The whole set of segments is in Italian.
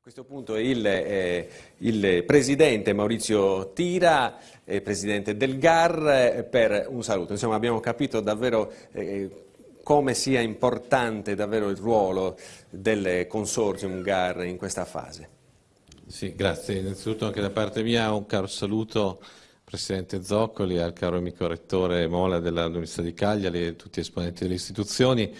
A questo punto il, eh, il Presidente Maurizio Tira, eh, Presidente del GAR, eh, per un saluto. Insomma abbiamo capito davvero eh, come sia importante davvero il ruolo del consortium GAR in questa fase. Sì, grazie. Innanzitutto anche da parte mia un caro saluto al Presidente Zoccoli, al caro amico Rettore Mola dell'Università di Cagliari e tutti gli esponenti delle istituzioni.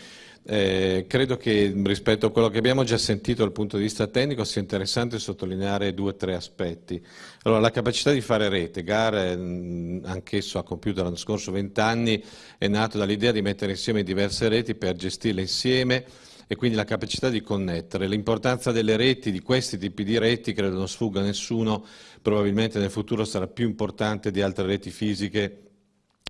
Eh, credo che rispetto a quello che abbiamo già sentito dal punto di vista tecnico sia interessante sottolineare due o tre aspetti. Allora, la capacità di fare rete, GAR, anch'esso ha compiuto l'anno scorso 20 anni, è nato dall'idea di mettere insieme diverse reti per gestirle insieme e quindi la capacità di connettere. L'importanza delle reti, di questi tipi di reti, credo non sfugga a nessuno, probabilmente nel futuro sarà più importante di altre reti fisiche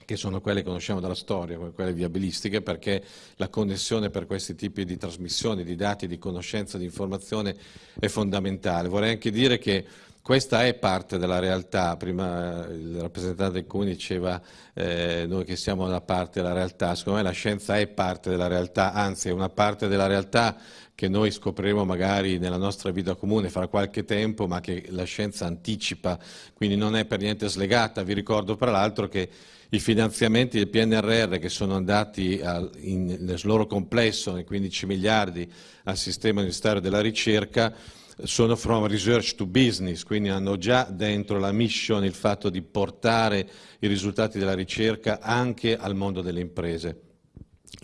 che sono quelle che conosciamo dalla storia, quelle viabilistiche, perché la connessione per questi tipi di trasmissioni, di dati, di conoscenza, di informazione è fondamentale. Vorrei anche dire che questa è parte della realtà, prima il rappresentante del Comune diceva eh, noi che siamo da parte della realtà, secondo me la scienza è parte della realtà, anzi è una parte della realtà che noi scopriremo magari nella nostra vita comune fra qualche tempo, ma che la scienza anticipa, quindi non è per niente slegata. Vi ricordo tra l'altro che i finanziamenti del PNRR che sono andati al, in, nel loro complesso, nei 15 miliardi, al sistema universitario della ricerca, sono from research to business, quindi hanno già dentro la mission il fatto di portare i risultati della ricerca anche al mondo delle imprese.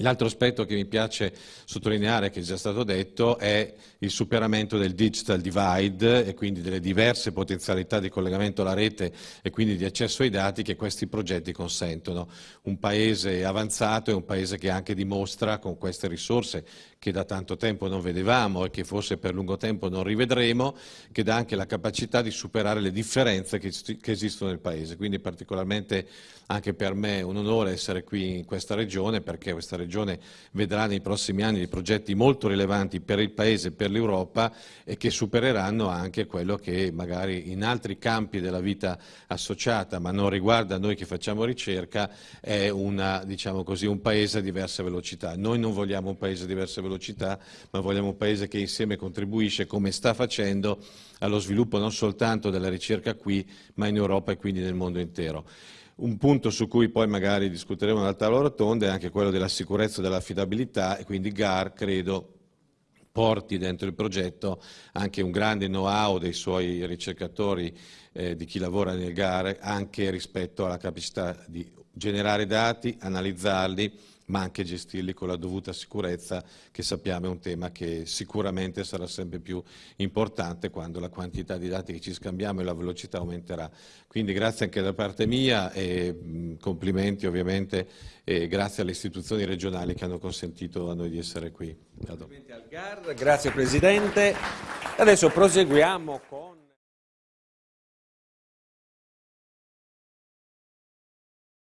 L'altro aspetto che mi piace sottolineare, che è già stato detto, è il superamento del digital divide e quindi delle diverse potenzialità di collegamento alla rete e quindi di accesso ai dati che questi progetti consentono. Un paese avanzato è un paese che anche dimostra con queste risorse che da tanto tempo non vedevamo e che forse per lungo tempo non rivedremo, che dà anche la capacità di superare le differenze che, che esistono nel paese. Quindi particolarmente anche per me è un onore essere qui in questa regione perché questa regione vedrà nei prossimi anni dei progetti molto rilevanti per il Paese e per l'Europa e che supereranno anche quello che magari in altri campi della vita associata, ma non riguarda noi che facciamo ricerca, è una, diciamo così, un Paese a diverse velocità. Noi non vogliamo un Paese a diverse velocità, ma vogliamo un Paese che insieme contribuisce, come sta facendo, allo sviluppo non soltanto della ricerca qui, ma in Europa e quindi nel mondo intero. Un punto su cui poi magari discuteremo nella tavola rotonda è anche quello della sicurezza e dell'affidabilità e quindi GAR credo porti dentro il progetto anche un grande know-how dei suoi ricercatori, eh, di chi lavora nel GAR, anche rispetto alla capacità di generare dati, analizzarli, ma anche gestirli con la dovuta sicurezza, che sappiamo è un tema che sicuramente sarà sempre più importante quando la quantità di dati che ci scambiamo e la velocità aumenterà. Quindi grazie anche da parte mia e complimenti ovviamente e grazie alle istituzioni regionali che hanno consentito a noi di essere qui. Grazie Presidente. Adesso proseguiamo con...